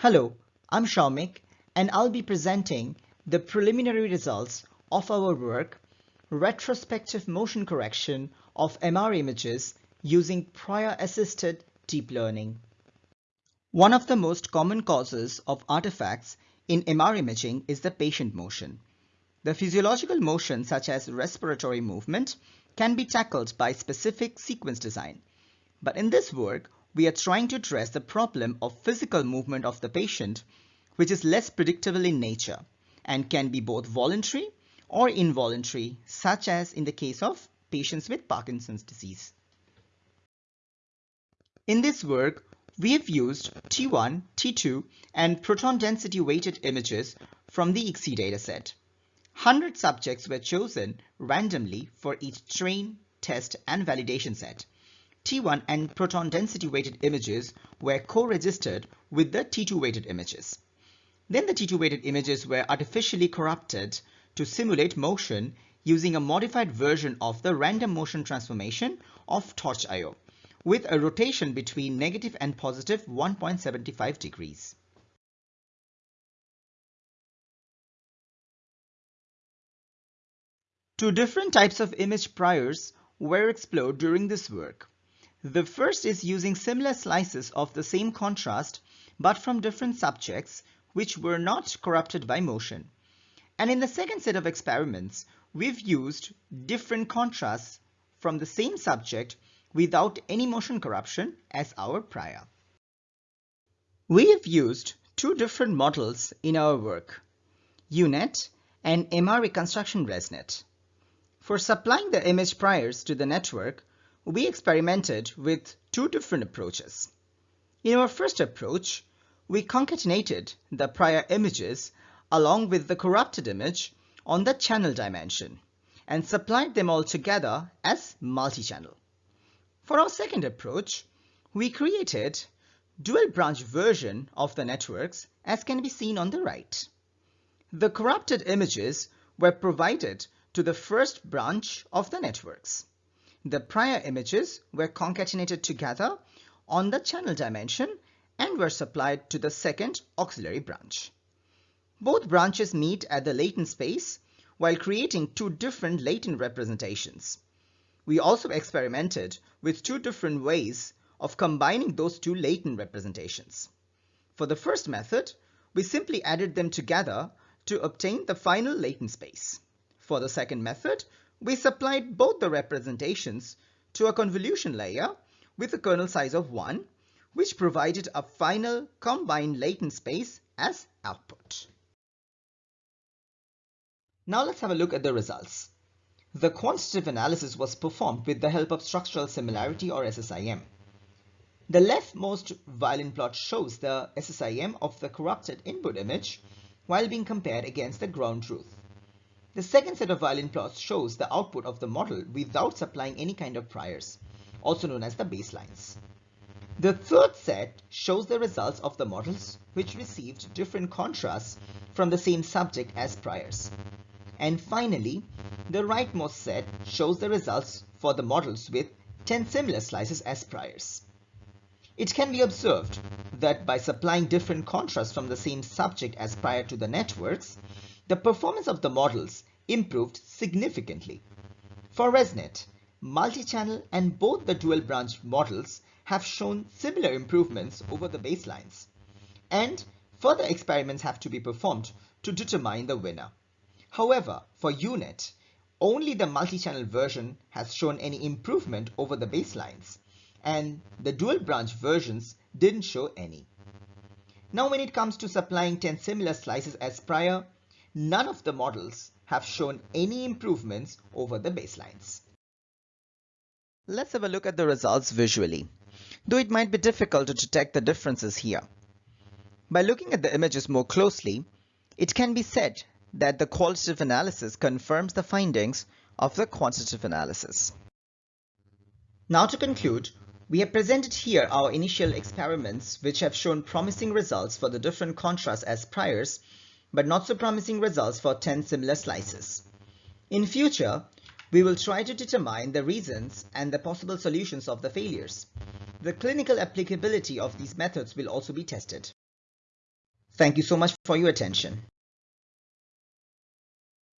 Hello, I'm Soumick and I'll be presenting the preliminary results of our work Retrospective Motion Correction of MR Images using Prior Assisted Deep Learning. One of the most common causes of artifacts in MR imaging is the patient motion. The physiological motion such as respiratory movement can be tackled by specific sequence design. But in this work, we are trying to address the problem of physical movement of the patient, which is less predictable in nature and can be both voluntary or involuntary, such as in the case of patients with Parkinson's disease. In this work, we have used T1, T2, and proton density weighted images from the IXI dataset. 100 subjects were chosen randomly for each train, test, and validation set. T1 and proton density weighted images were co-registered with the T2 weighted images. Then the T2 weighted images were artificially corrupted to simulate motion using a modified version of the random motion transformation of TorchIO with a rotation between negative and positive 1.75 degrees. Two different types of image priors were explored during this work. The first is using similar slices of the same contrast but from different subjects which were not corrupted by motion. And in the second set of experiments, we've used different contrasts from the same subject without any motion corruption as our prior. We have used two different models in our work, UNet and MR Reconstruction ResNet. For supplying the image priors to the network, we experimented with two different approaches. In our first approach, we concatenated the prior images along with the corrupted image on the channel dimension and supplied them all together as multi-channel. For our second approach, we created dual branch version of the networks as can be seen on the right. The corrupted images were provided to the first branch of the networks. The prior images were concatenated together on the channel dimension and were supplied to the second auxiliary branch. Both branches meet at the latent space while creating two different latent representations. We also experimented with two different ways of combining those two latent representations. For the first method, we simply added them together to obtain the final latent space. For the second method, we supplied both the representations to a convolution layer with a kernel size of 1, which provided a final combined latent space as output. Now let's have a look at the results. The quantitative analysis was performed with the help of structural similarity or SSIM. The leftmost violin plot shows the SSIM of the corrupted input image while being compared against the ground truth. The second set of violin plots shows the output of the model without supplying any kind of priors, also known as the baselines. The third set shows the results of the models which received different contrasts from the same subject as priors. And finally, the rightmost set shows the results for the models with 10 similar slices as priors. It can be observed that by supplying different contrasts from the same subject as prior to the networks, the performance of the models improved significantly. For ResNet, multi-channel and both the dual branch models have shown similar improvements over the baselines. And further experiments have to be performed to determine the winner. However, for UNet, only the multi-channel version has shown any improvement over the baselines, and the dual branch versions didn't show any. Now when it comes to supplying 10 similar slices as prior, none of the models have shown any improvements over the baselines. Let's have a look at the results visually, though it might be difficult to detect the differences here. By looking at the images more closely, it can be said that the qualitative analysis confirms the findings of the quantitative analysis. Now to conclude, we have presented here our initial experiments which have shown promising results for the different contrasts as priors but not so promising results for 10 similar slices. In future, we will try to determine the reasons and the possible solutions of the failures. The clinical applicability of these methods will also be tested. Thank you so much for your attention.